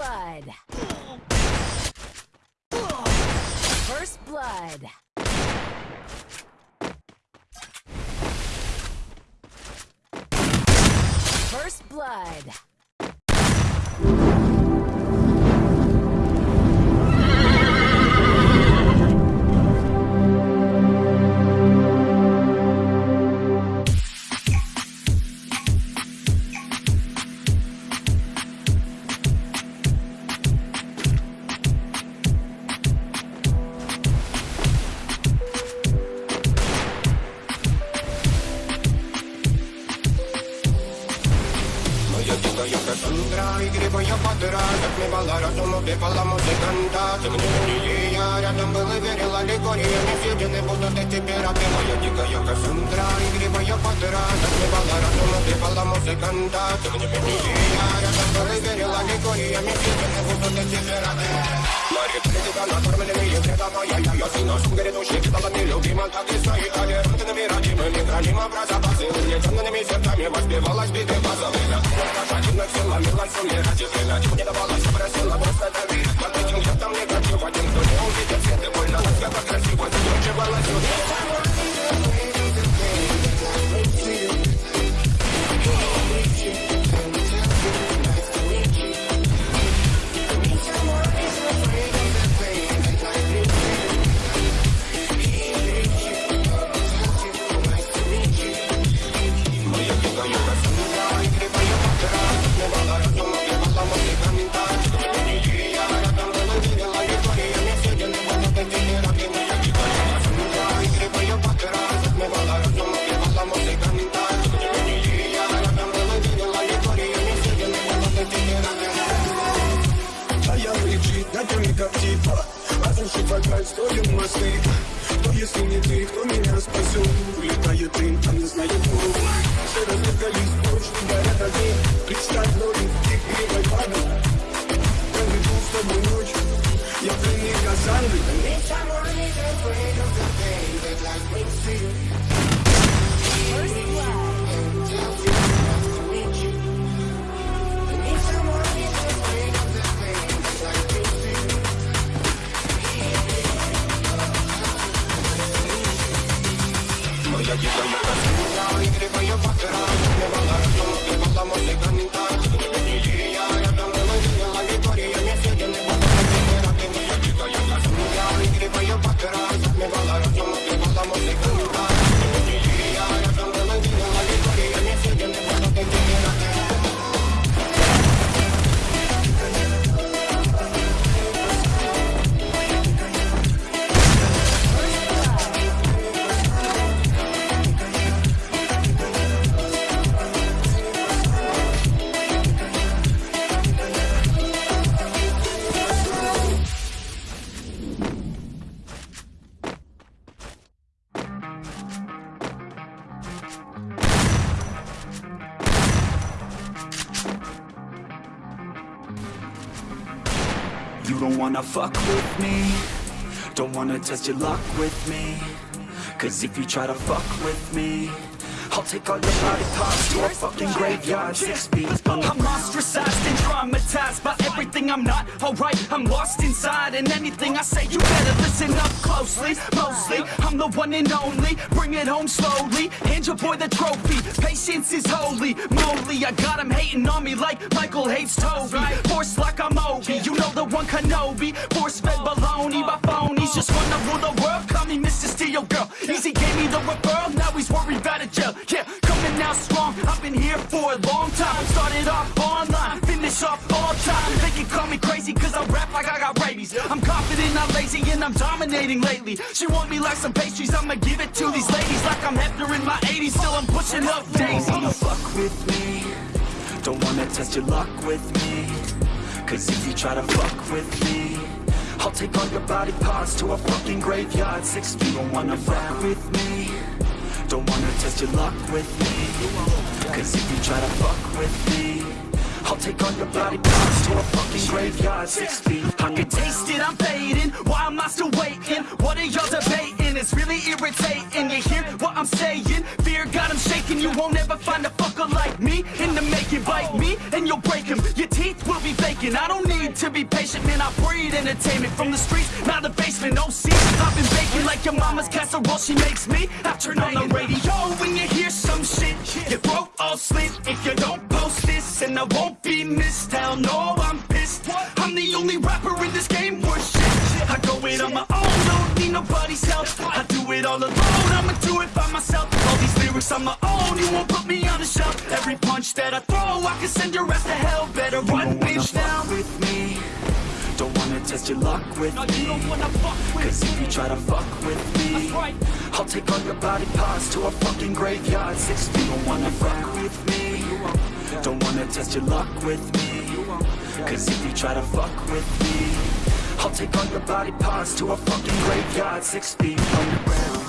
blood. First blood. First blood. Моя дика, я Кассандра, игривая подра Затмевала разум, убивала музыканта. Темнее я рядом был и верила легориями Съедены будут эти пираты Моя дикая Кассандра, игривая подра Затмевала разум, убивала музыканта. Темнее я рядом был и верила легориями Съедены будут эти пираты Марит, критика, накормленные предавая Я, я сын нашим грядущих сталами любима Так и свои толерантными родимыми Храним образа посылы Темными сердцами воспевалась Кошатина co nie radzie, wylać, nie dawała, как типа Разрушить вокаль, строим мосты. Кто если не ты, кто меня спасет Улетает дым, а не знает кто. Все разбегались прочь, горят огни. Представь ноги, ты кривой память Проведу с тобой ночь Я пленник Кассандры ya, ya, ya, ya. You don't wanna fuck with me. Don't wanna test your luck with me. Cause if you try to fuck with me I'll take all your body parts to a fucking graveyard Six feet I'm ostracized and traumatized by everything I'm not alright. I'm lost inside, and anything I say, you better listen up closely. Mostly, I'm the one and only. Bring it home slowly. Hand your boy the trophy. Patience is holy. Moly, I got him hating on me like Michael hates Toby. Force like I'm Obi. You know the one Kenobi. Force fed baloney by phonies. Just wanna rule the world. Call me Mr. Steel Girl. Easy gave me the referral. Now he's worried about for a long time. Started off online, finish off all time. They can call me crazy cause I rap like I got rabies. I'm confident, not lazy, and I'm dominating lately. She want me like some pastries, I'ma give it to these ladies like I'm Hefner in my 80s. Still I'm pushing up Don't daisies. wanna fuck with me Don't wanna test your luck with me Cause if you try to fuck with me I'll take all your body parts to a fucking graveyard Six feet, don't wanna fuck with me Don't wanna test your luck with me Cause if you try to fuck with me I'll take all your body parts to a fucking graveyard Six feet I can taste it, I'm fading. Why am I still waiting? What are y'all debating? It's really irritating. You hear what I'm saying? Fear got him shaking. You won't ever find a fucker like me in the making. Bite me and you'll break him. Be vacant. I don't need to be patient, man. I breed entertainment from the streets, not the basement. No see, I've been baking like your mama's casserole. She makes me. I turn on the radio when you hear some shit. Your throat all slit if you don't post this, and I won't be missed. Hell no, I'm pissed. I'm the only rapper in this game worth shit. I go it on my all alone, I'ma do it by myself. All these lyrics on my own, you won't put me on the shelf. Every punch that I throw, I can send your ass to hell. Better run, bitch, now. with me. Don't wanna test your luck with No, me. you don't wanna fuck with Cause if you try to fuck with me right. I'll take all your body parts to a fucking graveyard. Six feet, don't wanna fuck with me. Don't wanna test your luck with me. Cause if you try to fuck with me I'll take all your body parts to a fucking graveyard. Six feet underground